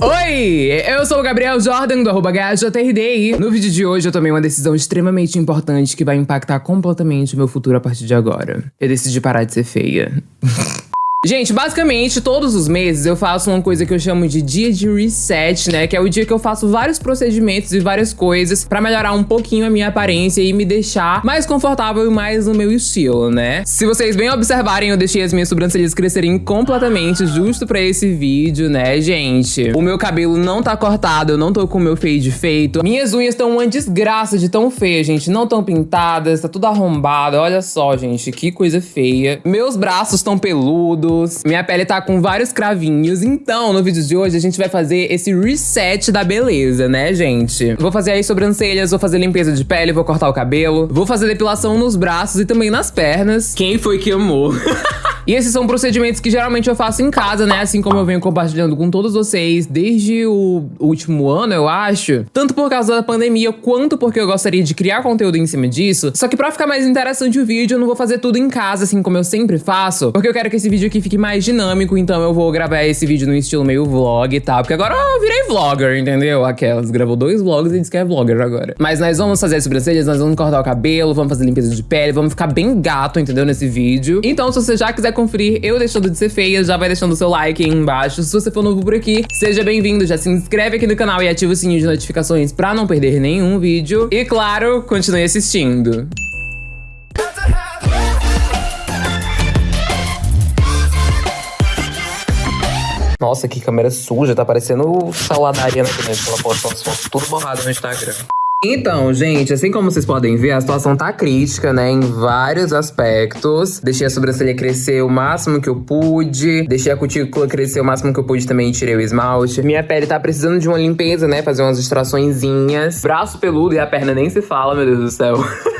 Oi, eu sou o Gabriel Jordan do arroba no vídeo de hoje eu tomei uma decisão extremamente importante que vai impactar completamente o meu futuro a partir de agora. Eu decidi parar de ser feia. Gente, basicamente, todos os meses eu faço uma coisa que eu chamo de dia de reset, né? Que é o dia que eu faço vários procedimentos e várias coisas pra melhorar um pouquinho a minha aparência e me deixar mais confortável e mais no meu estilo, né? Se vocês bem observarem, eu deixei as minhas sobrancelhas crescerem completamente justo pra esse vídeo, né, gente? O meu cabelo não tá cortado, eu não tô com o meu fade feito. Minhas unhas estão uma desgraça de tão feia, gente. Não tão pintadas, tá tudo arrombado. Olha só, gente, que coisa feia. Meus braços estão peludos minha pele tá com vários cravinhos. Então, no vídeo de hoje, a gente vai fazer esse reset da beleza, né, gente? Vou fazer aí sobrancelhas, vou fazer limpeza de pele, vou cortar o cabelo, vou fazer depilação nos braços e também nas pernas. Quem foi que amou? E esses são procedimentos que geralmente eu faço em casa, né? Assim como eu venho compartilhando com todos vocês desde o último ano, eu acho. Tanto por causa da pandemia, quanto porque eu gostaria de criar conteúdo em cima disso. Só que pra ficar mais interessante o vídeo, eu não vou fazer tudo em casa, assim como eu sempre faço. Porque eu quero que esse vídeo aqui fique mais dinâmico, então eu vou gravar esse vídeo no estilo meio vlog e tal. Porque agora eu virei vlogger, entendeu? Aquelas, gravou dois vlogs e disse que é vlogger agora. Mas nós vamos fazer as sobrancelhas, nós vamos cortar o cabelo, vamos fazer limpeza de pele, vamos ficar bem gato, entendeu? Nesse vídeo. Então, se você já quiser conferir eu deixando de ser feia, já vai deixando seu like aí embaixo. Se você for novo por aqui, seja bem-vindo, já se inscreve aqui no canal e ativa o sininho de notificações pra não perder nenhum vídeo. E claro, continue assistindo. Nossa, que câmera suja, tá parecendo saladaria na internet, ela posta umas fotos tudo borrado no Instagram. Então, gente, assim como vocês podem ver, a situação tá crítica, né, em vários aspectos. Deixei a sobrancelha crescer o máximo que eu pude, deixei a cutícula crescer o máximo que eu pude também, tirei o esmalte. Minha pele tá precisando de uma limpeza, né, fazer umas extraçõezinhas. Braço peludo e a perna nem se fala, meu Deus do céu.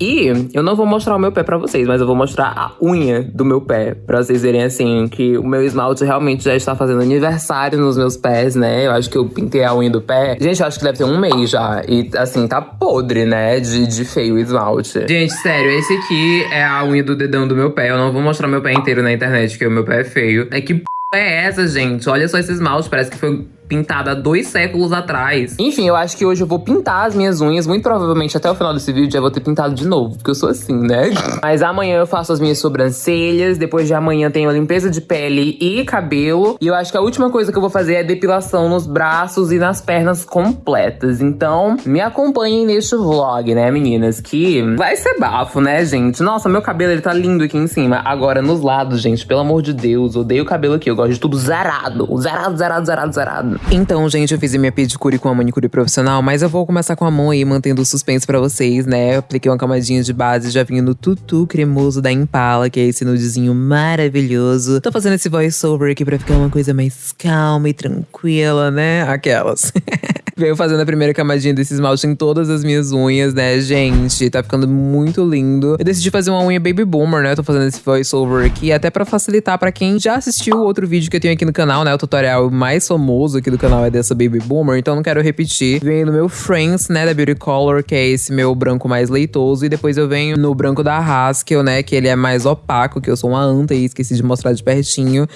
E eu não vou mostrar o meu pé pra vocês, mas eu vou mostrar a unha do meu pé. Pra vocês verem, assim, que o meu esmalte realmente já está fazendo aniversário nos meus pés, né? Eu acho que eu pintei a unha do pé. Gente, eu acho que deve ter um mês já. E, assim, tá podre, né? De, de feio o esmalte. Gente, sério, esse aqui é a unha do dedão do meu pé. Eu não vou mostrar meu pé inteiro na internet, porque o meu pé é feio. É que p é essa, gente? Olha só esse esmalte, parece que foi pintada dois séculos atrás. Enfim, eu acho que hoje eu vou pintar as minhas unhas. Muito provavelmente até o final desse vídeo já vou ter pintado de novo, porque eu sou assim, né? Mas amanhã eu faço as minhas sobrancelhas. Depois de amanhã tenho a limpeza de pele e cabelo. E eu acho que a última coisa que eu vou fazer é depilação nos braços e nas pernas completas. Então, me acompanhem neste vlog, né, meninas? Que vai ser bafo, né, gente? Nossa, meu cabelo ele tá lindo aqui em cima. Agora, nos lados, gente, pelo amor de Deus, odeio o cabelo aqui. Eu gosto de tudo zarado. Zarado, zarado, zarado, zarado. Então, gente, eu fiz a minha pedicure com a manicure profissional, mas eu vou começar com a mão aí, mantendo o suspense pra vocês, né? Eu apliquei uma camadinha de base, já vim no tutu cremoso da Impala, que é esse nudezinho maravilhoso. Tô fazendo esse voiceover aqui pra ficar uma coisa mais calma e tranquila, né? Aquelas. Veio fazendo a primeira camadinha desse esmalte em todas as minhas unhas, né, gente? Tá ficando muito lindo. Eu decidi fazer uma unha Baby Boomer, né? Eu tô fazendo esse voiceover aqui, até pra facilitar pra quem já assistiu o outro vídeo que eu tenho aqui no canal, né? O tutorial mais famoso aqui do canal é dessa Baby Boomer, então não quero repetir. Venho no meu Friends, né, da Beauty Color, que é esse meu branco mais leitoso. E depois eu venho no branco da Haskell, né, que ele é mais opaco, que eu sou uma anta e esqueci de mostrar de pertinho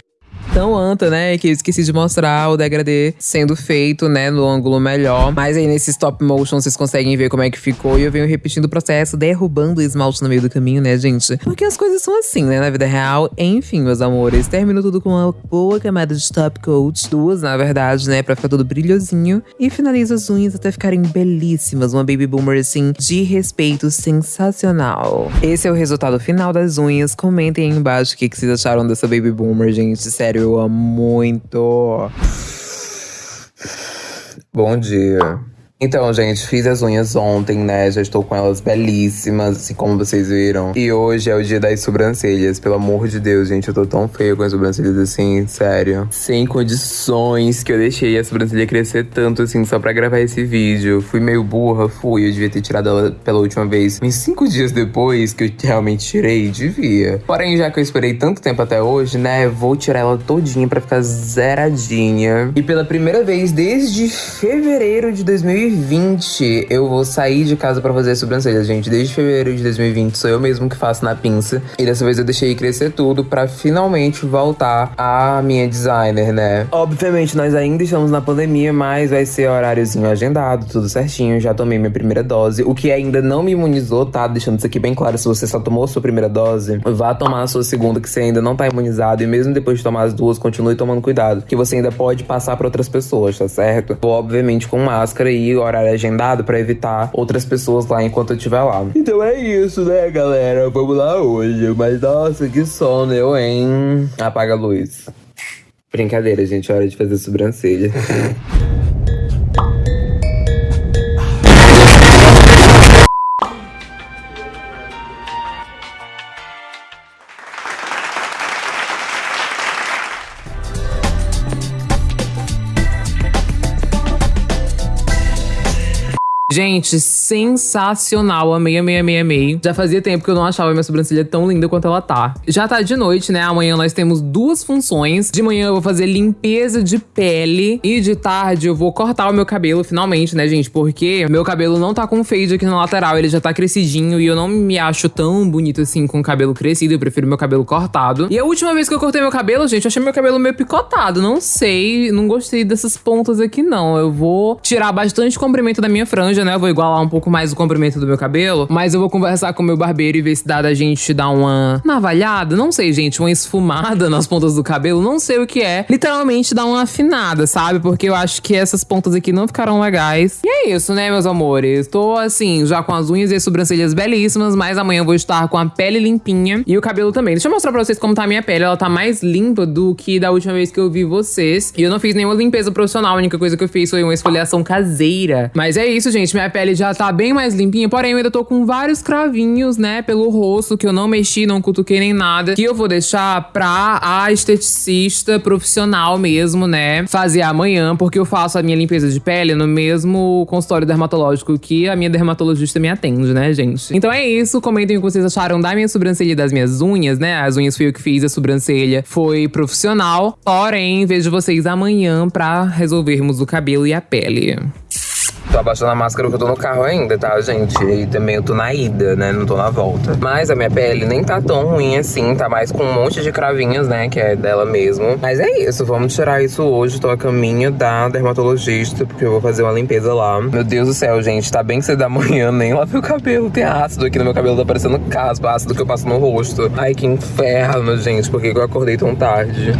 tão anta, né? Que eu esqueci de mostrar o degradê sendo feito, né? No ângulo melhor. Mas aí nesse stop motion vocês conseguem ver como é que ficou. E eu venho repetindo o processo, derrubando o esmalte no meio do caminho, né, gente? Porque as coisas são assim, né? Na vida real. Enfim, meus amores. Termino tudo com uma boa camada de top coat. Duas, na verdade, né? Pra ficar tudo brilhosinho. E finalizo as unhas até ficarem belíssimas. Uma baby boomer, assim, de respeito sensacional. Esse é o resultado final das unhas. Comentem aí embaixo o que, que vocês acharam dessa baby boomer, gente. Sério eu amo muito. Bom dia. Então, gente, fiz as unhas ontem, né? Já estou com elas belíssimas, assim como vocês viram. E hoje é o dia das sobrancelhas. Pelo amor de Deus, gente, eu tô tão feia com as sobrancelhas assim, sério. Sem condições que eu deixei a sobrancelha crescer tanto, assim, só pra gravar esse vídeo. Fui meio burra, fui. Eu devia ter tirado ela pela última vez. Mas cinco dias depois que eu realmente tirei, devia. Porém, já que eu esperei tanto tempo até hoje, né? Vou tirar ela todinha pra ficar zeradinha. E pela primeira vez desde fevereiro de 2020, 2020 eu vou sair de casa pra fazer sobrancelhas, gente. Desde fevereiro de 2020 sou eu mesmo que faço na pinça. E dessa vez eu deixei crescer tudo pra finalmente voltar a minha designer, né? Obviamente nós ainda estamos na pandemia, mas vai ser horáriozinho agendado, tudo certinho. Já tomei minha primeira dose. O que ainda não me imunizou, tá? Deixando isso aqui bem claro, se você só tomou sua primeira dose, vá tomar a sua segunda, que você ainda não tá imunizado. E mesmo depois de tomar as duas, continue tomando cuidado, que você ainda pode passar pra outras pessoas, tá certo? Obviamente com máscara e horário agendado para evitar outras pessoas lá enquanto eu estiver lá. Então é isso, né, galera? Vamos lá hoje. Mas nossa, que sono eu, hein? Apaga a luz. Brincadeira, gente. É hora de fazer sobrancelha. Gente, sensacional. Amei, amei, amei, amei. Já fazia tempo que eu não achava minha sobrancelha tão linda quanto ela tá. Já tá de noite, né? Amanhã nós temos duas funções. De manhã eu vou fazer limpeza de pele. E de tarde eu vou cortar o meu cabelo, finalmente, né, gente? Porque meu cabelo não tá com fade aqui na lateral. Ele já tá crescidinho. E eu não me acho tão bonito assim com o cabelo crescido. Eu prefiro meu cabelo cortado. E a última vez que eu cortei meu cabelo, gente, eu achei meu cabelo meio picotado. Não sei. Não gostei dessas pontas aqui, não. Eu vou tirar bastante comprimento da minha franja né? Eu vou igualar um pouco mais o comprimento do meu cabelo. Mas eu vou conversar com o meu barbeiro e ver se dá da gente dar uma navalhada. Não sei, gente, uma esfumada nas pontas do cabelo. Não sei o que é. Literalmente dar uma afinada, sabe? Porque eu acho que essas pontas aqui não ficaram legais. E é isso, né, meus amores? Tô assim, já com as unhas e as sobrancelhas belíssimas, mas amanhã eu vou estar com a pele limpinha e o cabelo também. Deixa eu mostrar pra vocês como tá a minha pele. Ela tá mais limpa do que da última vez que eu vi vocês. E eu não fiz nenhuma limpeza profissional. A única coisa que eu fiz foi uma esfoliação caseira. Mas é isso, gente gente, minha pele já tá bem mais limpinha, porém eu ainda tô com vários cravinhos, né, pelo rosto, que eu não mexi, não cutuquei nem nada, que eu vou deixar pra a esteticista profissional mesmo, né, fazer amanhã, porque eu faço a minha limpeza de pele no mesmo consultório dermatológico que a minha dermatologista me atende, né, gente? Então é isso, comentem o que vocês acharam da minha sobrancelha e das minhas unhas, né, as unhas fui eu que fiz, a sobrancelha foi profissional, porém vejo vocês amanhã pra resolvermos o cabelo e a pele. Tô abaixando a máscara que eu tô no carro ainda, tá, gente? E também eu tô na ida, né? Não tô na volta. Mas a minha pele nem tá tão ruim assim, tá mais com um monte de cravinhos, né? Que é dela mesmo. Mas é isso, vamos tirar isso hoje. Tô a caminho da dermatologista, porque eu vou fazer uma limpeza lá. Meu Deus do céu, gente, tá bem cedo da manhã, nem lavei o cabelo. Tem ácido aqui no meu cabelo, tá parecendo caspa, ácido que eu passo no rosto. Ai, que inferno, gente, por que eu acordei tão tarde?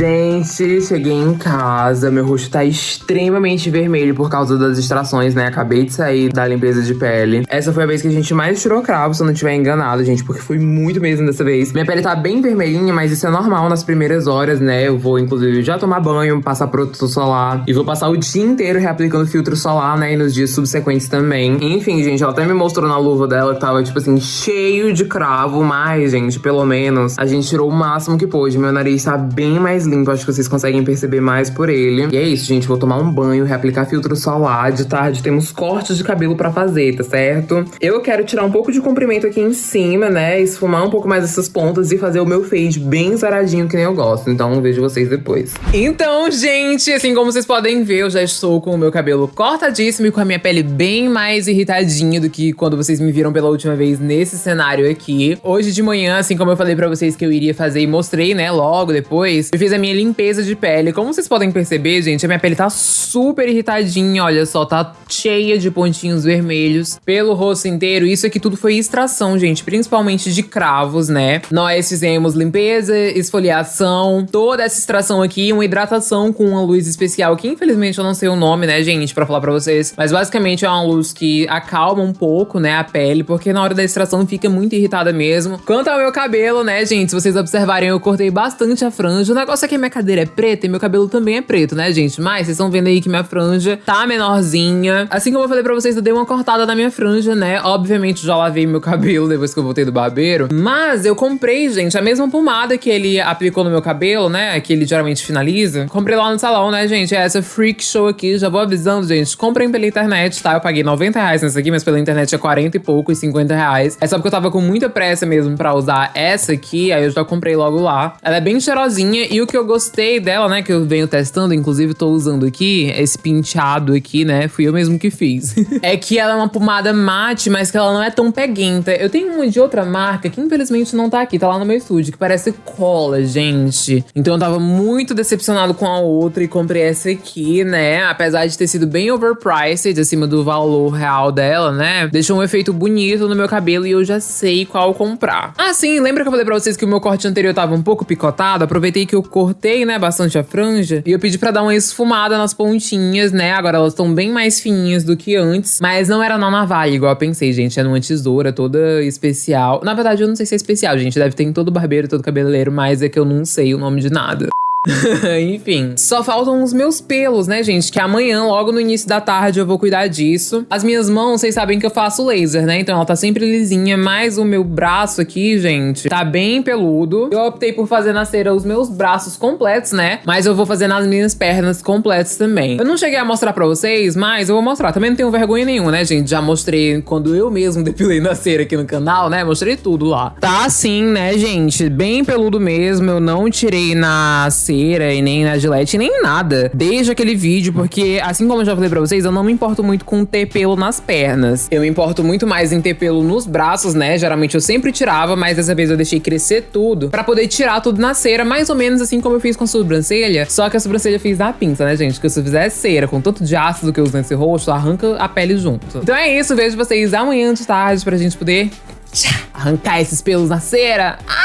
Gente, cheguei em casa, meu rosto tá extremamente vermelho por causa das distrações, né? Acabei de sair da limpeza de pele. Essa foi a vez que a gente mais tirou cravo, se eu não tiver enganado, gente, porque foi muito mesmo dessa vez. Minha pele tá bem vermelhinha, mas isso é normal nas primeiras horas, né? Eu vou, inclusive, já tomar banho, passar protetor solar e vou passar o dia inteiro reaplicando filtro solar, né? E nos dias subsequentes também. Enfim, gente, ela até me mostrou na luva dela que tava, tipo assim, cheio de cravo, mas, gente, pelo menos a gente tirou o máximo que pôde. Meu nariz tá bem mais limpo, acho que vocês conseguem perceber mais por ele. E é isso, gente, vou tomar um banho, reaplicar filtro solar. De tarde temos cortes de cabelo pra fazer, tá certo? Eu quero tirar um pouco de comprimento aqui em cima, né, esfumar um pouco mais essas pontas e fazer o meu fade bem zaradinho que nem eu gosto. Então vejo vocês depois. Então, gente, assim como vocês podem ver, eu já estou com o meu cabelo cortadíssimo e com a minha pele bem mais irritadinha do que quando vocês me viram pela última vez nesse cenário aqui. Hoje de manhã, assim como eu falei pra vocês que eu iria fazer e mostrei, né, logo depois, eu fiz a minha limpeza de pele. Como vocês podem perceber, gente, a minha pele tá super irritadinha, olha só, tá cheia de pontinhos vermelhos pelo rosto inteiro. Isso aqui tudo foi extração, gente, principalmente de cravos, né? Nós fizemos limpeza, esfoliação, toda essa extração aqui, uma hidratação com uma luz especial, que infelizmente eu não sei o nome, né, gente, pra falar pra vocês. Mas basicamente é uma luz que acalma um pouco, né, a pele, porque na hora da extração fica muito irritada mesmo. Quanto ao meu cabelo, né, gente, se vocês observarem, eu cortei bastante a franja. O negócio é que a minha cadeira é preta e meu cabelo também é preto, né, gente? Mas vocês estão vendo aí que minha franja tá menorzinha. Assim como eu falei pra vocês, eu dei uma cortada na minha franja, né? Obviamente já lavei meu cabelo depois que eu voltei do barbeiro. Mas eu comprei, gente, a mesma pomada que ele aplicou no meu cabelo, né? Que ele geralmente finaliza. Comprei lá no salão, né, gente? É essa Freak Show aqui. Já vou avisando, gente. Comprem pela internet, tá? Eu paguei 90 reais nessa aqui, mas pela internet é 40 e pouco e 50 reais. É só porque eu tava com muita pressa mesmo pra usar essa aqui, aí eu já comprei logo lá. Ela é bem cheirosinha e o que eu gostei dela, né, que eu venho testando, inclusive tô usando aqui, esse penteado aqui, né, fui eu mesmo que fiz. é que ela é uma pomada mate, mas que ela não é tão peguenta. Eu tenho uma de outra marca que infelizmente não tá aqui, tá lá no meu estúdio, que parece cola, gente. Então eu tava muito decepcionado com a outra e comprei essa aqui, né, apesar de ter sido bem overpriced, acima do valor real dela, né, deixou um efeito bonito no meu cabelo e eu já sei qual comprar. Ah, sim, lembra que eu falei pra vocês que o meu corte anterior tava um pouco picotado? Aproveitei que eu cortei, né, bastante a franja e eu pedi pra dar uma esfumada nas pontinhas, né? Agora elas estão bem mais fininhas do que antes, mas não era na navalha, igual eu pensei, gente. Era uma tesoura toda especial. Na verdade, eu não sei se é especial, gente. Deve ter em todo barbeiro, todo cabeleireiro, mas é que eu não sei o nome de nada. Enfim, só faltam os meus pelos, né, gente? Que amanhã, logo no início da tarde, eu vou cuidar disso. As minhas mãos, vocês sabem que eu faço laser, né? Então ela tá sempre lisinha, mas o meu braço aqui, gente, tá bem peludo. Eu optei por fazer na cera os meus braços completos, né? Mas eu vou fazer nas minhas pernas completas também. Eu não cheguei a mostrar pra vocês, mas eu vou mostrar. Também não tenho vergonha nenhuma, né, gente? Já mostrei quando eu mesmo depilei na cera aqui no canal, né? Mostrei tudo lá. Tá assim, né, gente? Bem peludo mesmo. Eu não tirei na cera e nem na gilete, nem nada. Desde aquele vídeo, porque assim como eu já falei pra vocês, eu não me importo muito com ter pelo nas pernas. Eu me importo muito mais em ter pelo nos braços, né? Geralmente eu sempre tirava, mas dessa vez eu deixei crescer tudo pra poder tirar tudo na cera, mais ou menos assim como eu fiz com a sobrancelha. Só que a sobrancelha eu fiz na pinça, né, gente? Porque se eu fizesse cera com tanto de ácido que eu uso nesse rosto, arranca a pele junto. Então é isso, vejo vocês amanhã de tarde pra gente poder arrancar esses pelos na cera. Ai,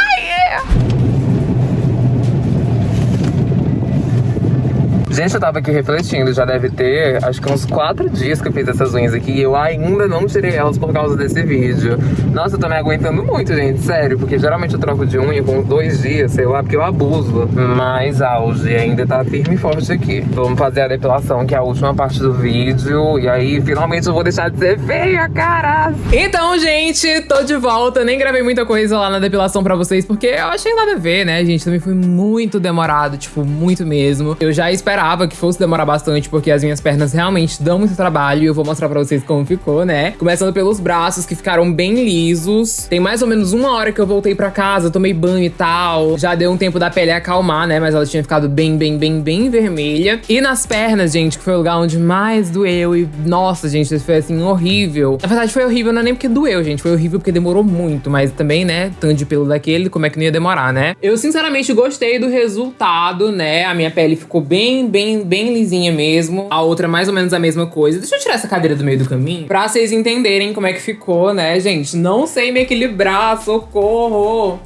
Gente, eu tava aqui refletindo, já deve ter acho que uns quatro dias que eu fiz essas unhas aqui e eu ainda não tirei elas por causa desse vídeo. Nossa, eu tô me aguentando muito, gente, sério, porque geralmente eu troco de unha com dois dias, sei lá, porque eu abuso. Mas auge ainda tá firme e forte aqui. Vamos fazer a depilação, que é a última parte do vídeo, e aí finalmente eu vou deixar de ser feia, cara! Então, gente, tô de volta. Nem gravei muita coisa lá na depilação pra vocês, porque eu achei nada a ver, né, gente? Também foi muito demorado, tipo, muito mesmo. Eu já esperava esperava que fosse demorar bastante, porque as minhas pernas realmente dão muito trabalho e eu vou mostrar pra vocês como ficou, né? Começando pelos braços, que ficaram bem lisos. Tem mais ou menos uma hora que eu voltei pra casa, tomei banho e tal. Já deu um tempo da pele acalmar, né? Mas ela tinha ficado bem, bem, bem, bem vermelha. E nas pernas, gente, que foi o lugar onde mais doeu. E, nossa, gente, isso foi assim, horrível. Na verdade, foi horrível, não é nem porque doeu, gente. Foi horrível porque demorou muito. Mas também, né? Tanto de pelo daquele, como é que não ia demorar, né? Eu, sinceramente, gostei do resultado, né? A minha pele ficou bem, bem, bem lisinha mesmo. A outra mais ou menos a mesma coisa. Deixa eu tirar essa cadeira do meio do caminho pra vocês entenderem como é que ficou, né, gente? Não sei me equilibrar, socorro!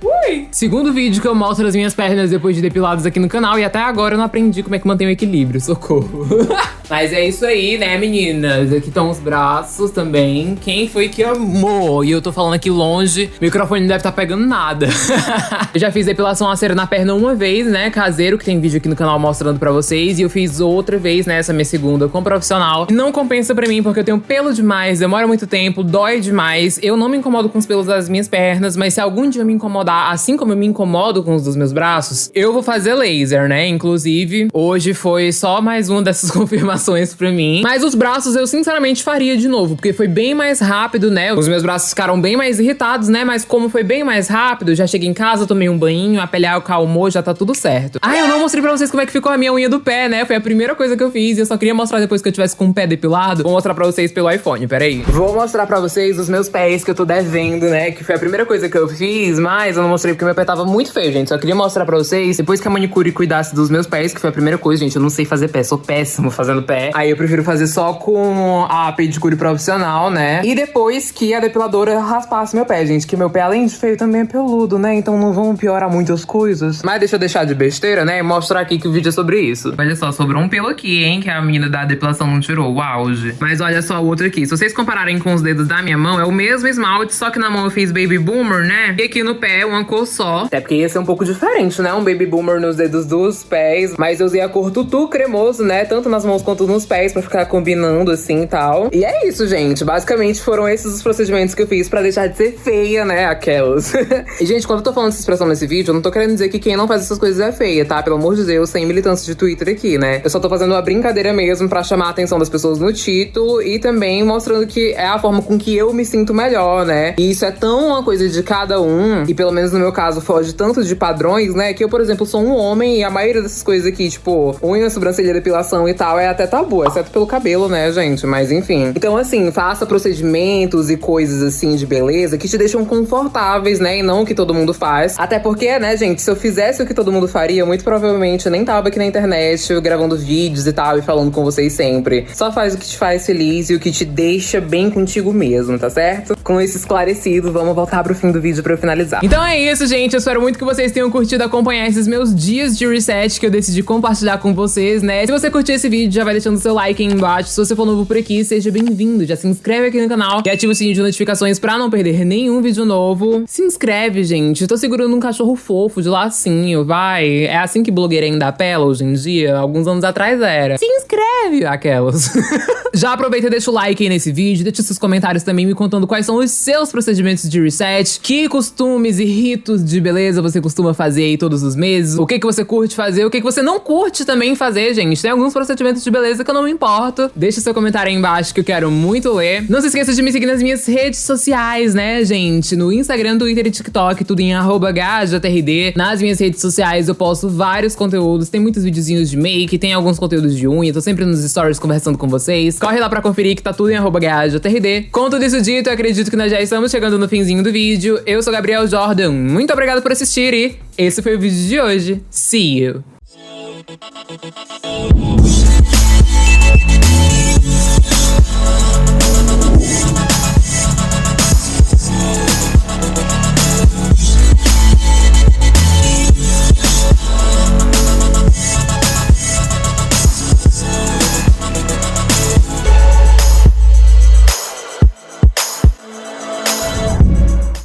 Ui! Segundo vídeo que eu mostro as minhas pernas depois de depiladas aqui no canal e até agora eu não aprendi como é que mantém o equilíbrio, socorro. Mas é isso aí, né, meninas? Aqui estão os braços também. Quem foi que amou? E eu tô falando aqui longe, o microfone não deve estar tá pegando nada. eu já fiz depilação a cera na perna uma vez, né, caseiro, que tem vídeo aqui no canal mostrando pra vocês. E eu fiz outra vez, né, essa minha segunda com profissional. E não compensa pra mim, porque eu tenho pelo demais, demora muito tempo, dói demais. Eu não me incomodo com os pelos das minhas pernas, mas se algum dia me incomodar, assim como eu me incomodo com os dos meus braços, eu vou fazer laser, né? Inclusive, hoje foi só mais uma dessas confirmações pra mim. Mas os braços eu sinceramente faria de novo, porque foi bem mais rápido, né? Os meus braços ficaram bem mais irritados, né? Mas como foi bem mais rápido, já cheguei em casa, tomei um banho, a pele acalmou, já tá tudo certo. Ah, eu não mostrei pra vocês como é que ficou a minha unha do pé, né? Foi a primeira coisa que eu fiz e eu só queria mostrar depois que eu tivesse com o pé depilado. Vou mostrar pra vocês pelo iPhone, peraí. Vou mostrar pra vocês os meus pés que eu tô devendo, né? Que foi a primeira coisa que eu fiz, mas eu não mostrei porque meu pé tava muito feio, gente. Só queria mostrar pra vocês, depois que a manicure cuidasse dos meus pés, que foi a primeira coisa, gente. Eu não sei fazer pé, sou péssimo fazendo pé. Aí eu prefiro fazer só com a pedicure profissional, né? E depois que a depiladora raspasse meu pé, gente. Que meu pé, além de feio, também é peludo, né? Então não vão piorar muitas coisas. Mas deixa eu deixar de besteira, né? E mostrar aqui que o vídeo é sobre isso. Olha só, sobrou um pelo aqui, hein? Que a menina da depilação não tirou. O auge. Mas olha só o outro aqui. Se vocês compararem com os dedos da minha mão, é o mesmo esmalte, só que na mão eu fiz Baby Boomer, né? E aqui no pé, uma cor só. Até porque ia ser um pouco diferente, né? Um Baby Boomer nos dedos dos pés. Mas eu usei a cor tutu cremoso, né? Tanto nas mãos quanto nos pés, pra ficar combinando assim e tal. E é isso, gente. Basicamente foram esses os procedimentos que eu fiz pra deixar de ser feia, né? Aquelas. e, gente, quando eu tô falando essa expressão nesse vídeo, eu não tô querendo dizer que quem não faz essas coisas é feia, tá? Pelo amor de Deus, sem militância de Twitter aqui, né? Eu só tô fazendo uma brincadeira mesmo pra chamar a atenção das pessoas no título e também mostrando que é a forma com que eu me sinto melhor, né? E isso é tão uma coisa de cada um, e pelo menos no meu caso foge tanto de padrões, né? Que eu, por exemplo, sou um homem e a maioria dessas coisas aqui, tipo, unha, sobrancelha, depilação e tal, é até tabu, exceto pelo cabelo, né, gente? Mas enfim. Então, assim, faça procedimentos e coisas assim de beleza que te deixam confortáveis, né? E não o que todo mundo faz. Até porque, né, gente, se eu fizesse o que todo mundo faria, muito provavelmente eu nem tava aqui na internet gravando vídeos e tal e falando com vocês sempre. Só faz o que te faz feliz e o que te deixa bem contigo mesmo, tá certo? Com isso esclarecido, vamos voltar pro fim do vídeo pra eu finalizar. Então é isso, gente. Eu espero muito que vocês tenham curtido acompanhar esses meus dias de reset que eu decidi compartilhar com vocês, né? Se você curtiu esse vídeo, já vai deixando seu like aí embaixo. Se você for novo por aqui, seja bem-vindo. Já se inscreve aqui no canal e ativa o sininho de notificações pra não perder nenhum vídeo novo. Se inscreve, gente. Eu tô segurando um cachorro fofo de lacinho, vai. É assim que blogueira ainda apela hoje em dia. Alguns anos atrás era. Se inscreve, aquelas. já aproveita e deixa o like aí nesse vídeo. Deixa seus comentários também me contando quais são os seus procedimentos de reset. Que costumes e ritos de beleza você costuma fazer aí todos os meses. O que, que você curte fazer, o que, que você não curte também fazer, gente. Tem alguns procedimentos de beleza que eu não me importo. Deixa seu comentário aí embaixo que eu quero muito ler. Não se esqueça de me seguir nas minhas redes sociais, né, gente? No Instagram, Twitter e TikTok, tudo em GajaTRD. Nas minhas redes sociais eu posto vários conteúdos. Tem muitos videozinhos de make, tem alguns conteúdos de unha. Tô sempre nos stories conversando com vocês. Corre lá pra conferir que tá tudo em GajaTRD. Com tudo isso dito, eu acredito que nós já estamos chegando no finzinho do vídeo. Eu sou Gabriel Jordan. Muito obrigado por assistir e esse foi o vídeo de hoje. See you!